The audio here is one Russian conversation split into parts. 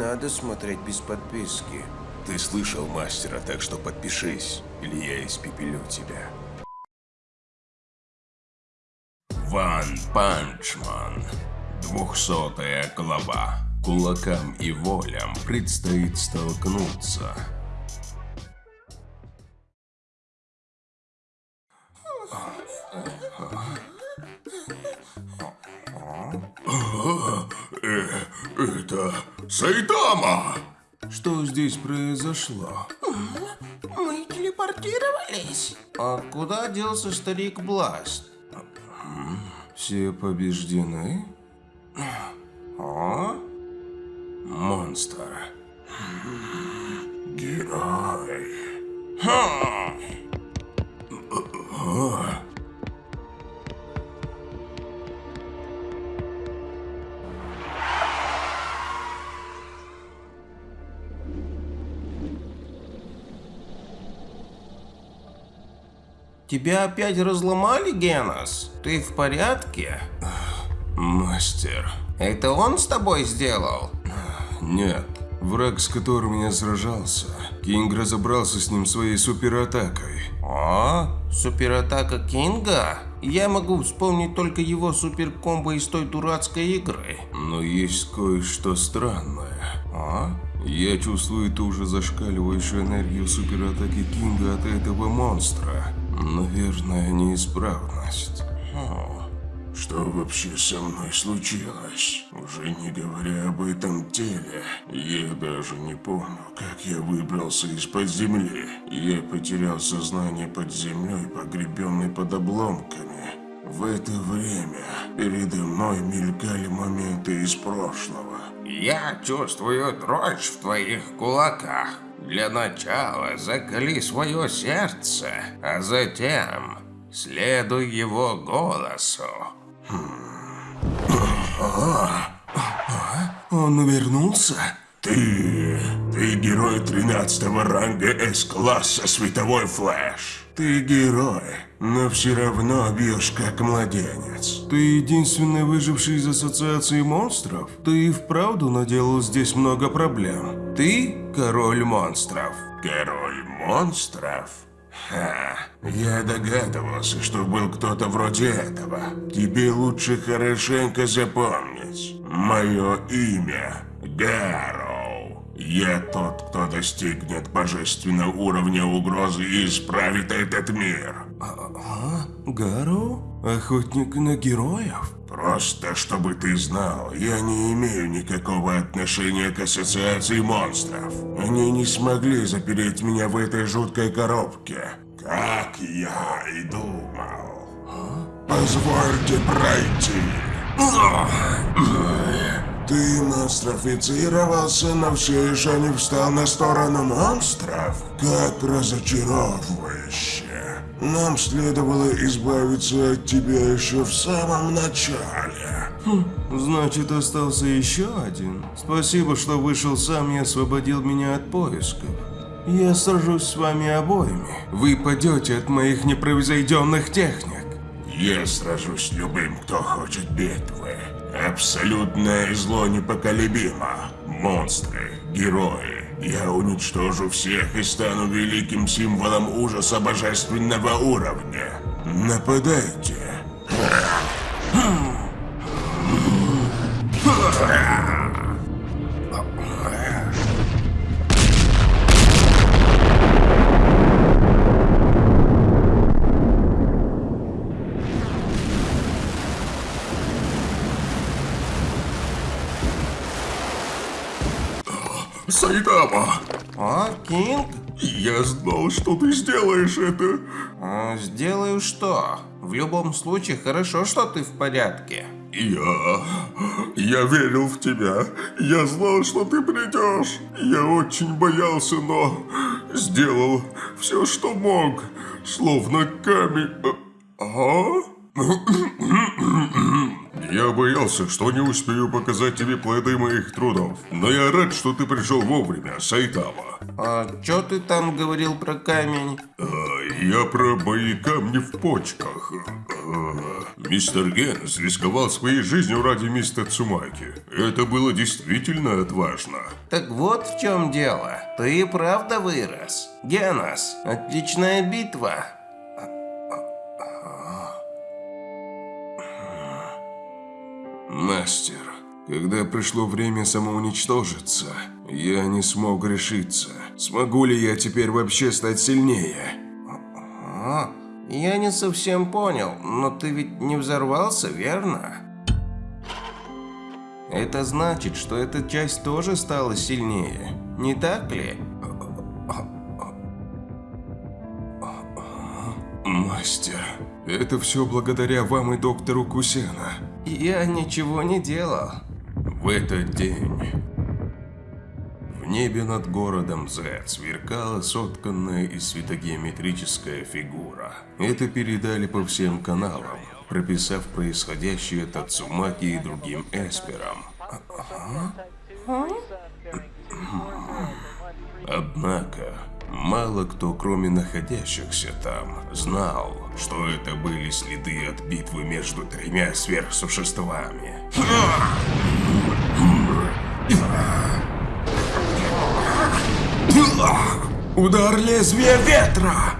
надо смотреть без подписки. Ты слышал мастера, так что подпишись, или я испепелю тебя. One Punch Man. Двухсотая глава. Кулакам и волям предстоит столкнуться. Э, это Сайтама! Что здесь произошло? Мы телепортировались. А куда делся старик Бласт? Все побеждены? А? Монстр. Герой. Тебя опять разломали, Генос? Ты в порядке? Мастер. Это он с тобой сделал? Нет. Враг, с которым я сражался. Кинг разобрался с ним своей суператакой. А? Суператака Кинга? Я могу вспомнить только его суперкомбо из той дурацкой игры. Но есть кое-что странное. А? Я чувствую ту же зашкаливающую энергию суператаки Кинга от этого монстра. Наверное, неисправность. Что вообще со мной случилось? Уже не говоря об этом теле, я даже не помню, как я выбрался из-под земли. Я потерял сознание под землей, погребенный под обломками. В это время передо мной мелькали моменты из прошлого. Я чувствую дрожь в твоих кулаках. Для начала закали свое сердце, а затем следуй его голосу. Он вернулся? Ты... Ты герой 13 ранга С-класса Световой Флэш. Ты герой, но все равно бьешь как младенец. Ты единственный выживший из Ассоциации монстров? Ты и вправду наделал здесь много проблем. Ты король монстров. Король монстров? Ха, я догадывался, что был кто-то вроде этого. Тебе лучше хорошенько запомнить. Мое имя Гарроу. Я тот, кто достигнет божественного уровня угрозы и исправит этот мир. А, Гарроу? Охотник на героев? Просто чтобы ты знал, я не имею никакого отношения к ассоциации монстров. Они не смогли запереть меня в этой жуткой коробке. Как я и думал. Позвольте пройти. Ты монстрофицировался, но все еще не встал на сторону монстров? Как разочаровывающе. Нам следовало избавиться от тебя еще в самом начале. Хм, значит, остался еще один. Спасибо, что вышел сам и освободил меня от поисков. Я сражусь с вами обоими. Вы падете от моих непревзойденных техник. Я сражусь с любым, кто хочет битвы. Абсолютное зло непоколебимо. Монстры, герои, я уничтожу всех и стану великим символом ужаса божественного уровня. Нападайте. Сайдама! А, Кинг? Я знал, что ты сделаешь это. А, сделаю что? В любом случае, хорошо, что ты в порядке. Я... Я верил в тебя. Я знал, что ты придешь. Я очень боялся, но... Сделал все, что мог. Словно камень... А? Я боялся, что не успею показать тебе плоды моих трудов. Но я рад, что ты пришел вовремя, Сайтама. А что ты там говорил про камень? А, я про мои камни в почках. Мистер Генс рисковал своей жизнью ради мистера Цумаки. Это было действительно отважно. Так вот в чем дело. Ты и правда вырос. Генос, отличная битва. Мастер, когда пришло время самоуничтожиться, я не смог решиться. Смогу ли я теперь вообще стать сильнее? А, я не совсем понял, но ты ведь не взорвался, верно? Это значит, что эта часть тоже стала сильнее, не так ли? Мастер, это все благодаря вам и доктору Кусена. Я ничего не делал. В этот день в небе над городом Z сверкала сотканная из светогеометрическая фигура. Это передали по всем каналам, прописав происходящее Тацумаки и другим эсперам. Однако, мало кто, кроме находящихся там, знал, что это были следы от битвы между тремя сверхсуществами. Удар лезвия ветра!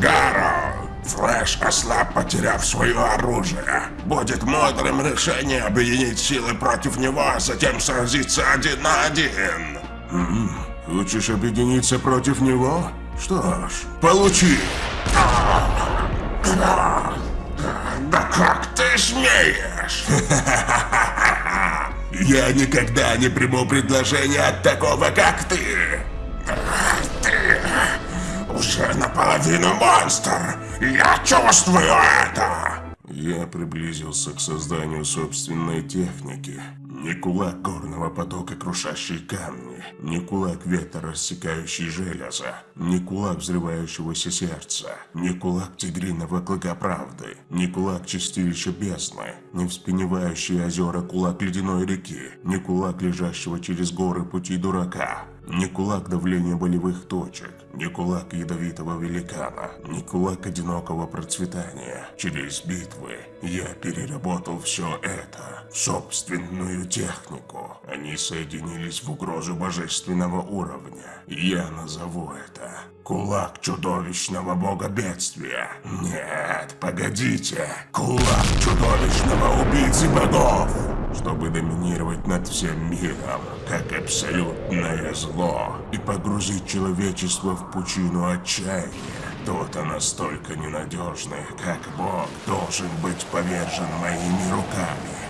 Гаро! Флэш ослаб, потеряв свое оружие. Будет мудрым решение объединить силы против него, а затем сразиться один на один. Хочешь объединиться против него? Что ж, получи! Да как ты смеешь? Я никогда не приму предложение от такого, как ты. Ты уже наполовину монстр. Я чувствую это. Я приблизился к созданию собственной техники. Не кулак горного потока, крушащий камни, не кулак ветра, рассекающий железо, не кулак взрывающегося сердца, не кулак тигриного клыка правды, не кулак чистилища бездны, не вспеневающий озера кулак ледяной реки, не кулак лежащего через горы пути дурака, не кулак давления болевых точек, не кулак ядовитого великана, не кулак одинокого процветания. Через битвы я переработал все это собственную технику. Они соединились в угрозу божественного уровня. Я назову это Кулак чудовищного бога бедствия. Нет, погодите. Кулак чудовищного убийцы богов. Чтобы доминировать над всем миром, как абсолютное зло, и погрузить человечество в пучину отчаяния. Кто-то настолько ненадежный, как бог, должен быть повержен моими руками.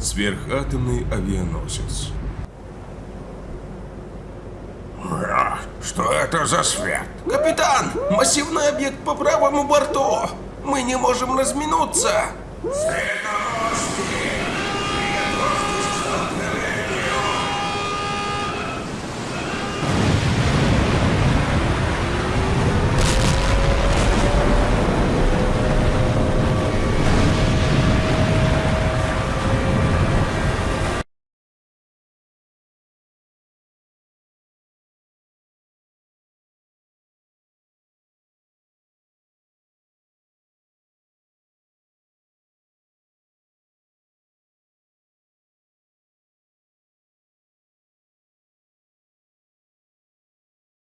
Сверхатомный авианосец. Что это за свет? Капитан, массивный объект по правому борту. Мы не можем разминуться. Сильно